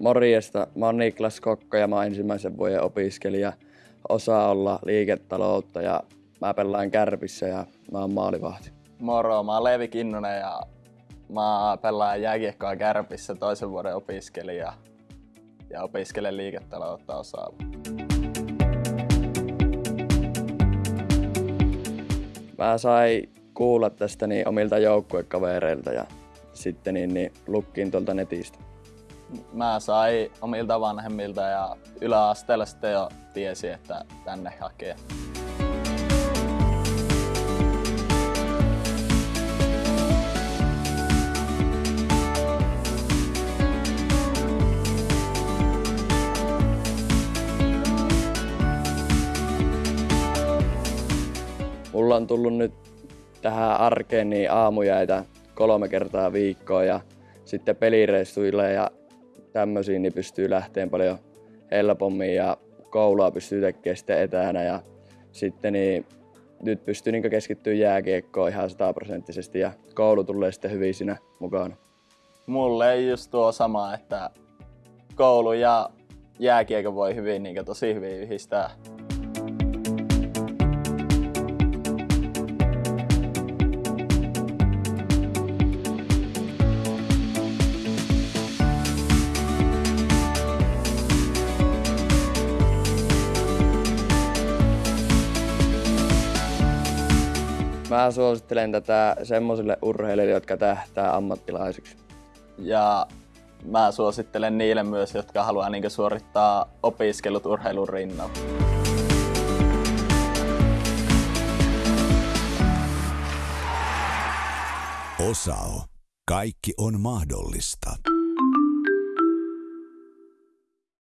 Morjesta, mä oon Niklas Kokko ja mä oon ensimmäisen vuoden opiskelija. Osaa olla liiketaloutta ja mä pelaan kärpissä ja mä oon maalivahti. Moro, mä oon Leevi Kinnunen ja mä pelaan jääkiekkoa kärpissä toisen vuoden opiskelija ja opiskelen liiketaloutta osaava. Mä sain kuulla tästä niin omilta joukkuekavereilta ja sitten niin, niin lukkiin tuolta netistä. Mä sain omilta vanhemmilta ja yläasteella sitten jo tiesi, että tänne hakee. Mulla on tullut nyt tähän arkeen niin aamujäitä kolme kertaa viikkoa ja sitten pelireissuille ja tämmöisiin niin pystyy lähteen paljon helpommin ja koulua pystyy tekemään sitten etänä ja sitten niin nyt pystyy niin keskittyä jääkiekkoon ihan sataprosenttisesti ja koulu tulee sitten hyvin siinä mukana. Mulle ei just tuo sama, että koulu ja jääkiekko voi hyvin, niin tosi hyvin yhdistää. Mä suosittelen tätä semmoisille urheilijoille, jotka tähtää ammattilaisiksi. Ja mä suosittelen niille myös, jotka haluaa niin suorittaa opiskelut urheilun rinnalla. Osao. Kaikki on mahdollista.